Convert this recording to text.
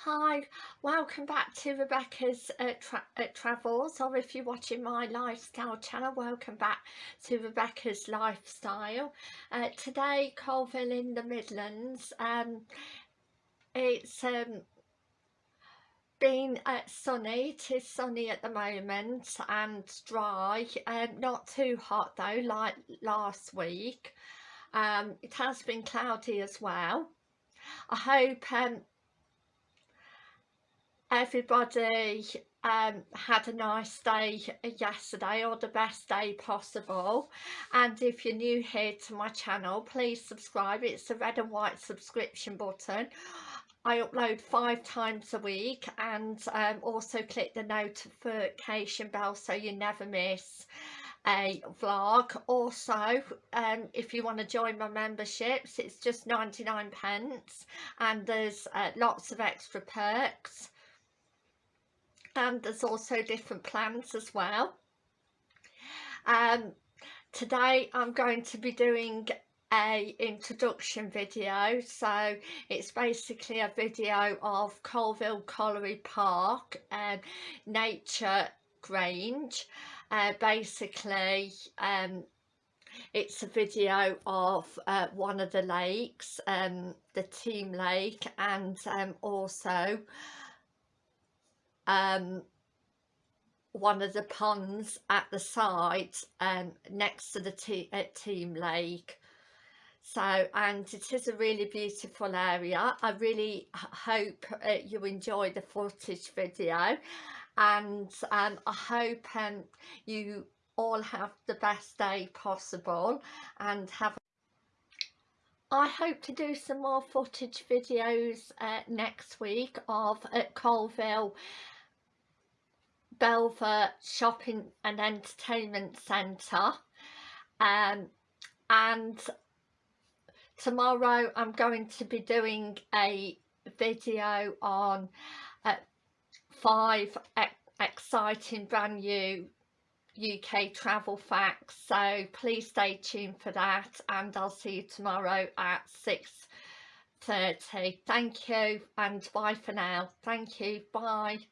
Hi, welcome back to Rebecca's uh, tra uh, Travels or if you're watching my lifestyle channel, welcome back to Rebecca's Lifestyle. Uh, today, Coalville in the Midlands, um, it's um, been uh, sunny, it is sunny at the moment and dry, um, not too hot though like last week. Um, it has been cloudy as well. I hope um, everybody um, had a nice day yesterday or the best day possible. And if you're new here to my channel please subscribe. It's the red and white subscription button. I upload five times a week and um, also click the notification bell so you never miss a vlog. Also um, if you want to join my memberships it's just 99 pence and there's uh, lots of extra perks and there's also different plans as well. Um, today I'm going to be doing a introduction video so it's basically a video of Coalville Colliery Park and Nature Grange uh, basically um, it's a video of uh, one of the lakes um, the team lake and um, also um, one of the ponds at the side um, next to the te uh, team lake. So and it is a really beautiful area. I really hope uh, you enjoy the footage video. And um, I hope um, you all have the best day possible and have I hope to do some more footage videos uh, next week of at Coalville Belvoir Shopping and Entertainment Centre. Um, and tomorrow I'm going to be doing a video on uh, five e exciting brand new UK travel facts. So please stay tuned for that and I'll see you tomorrow at 6.30 thank you and bye for now. Thank you. Bye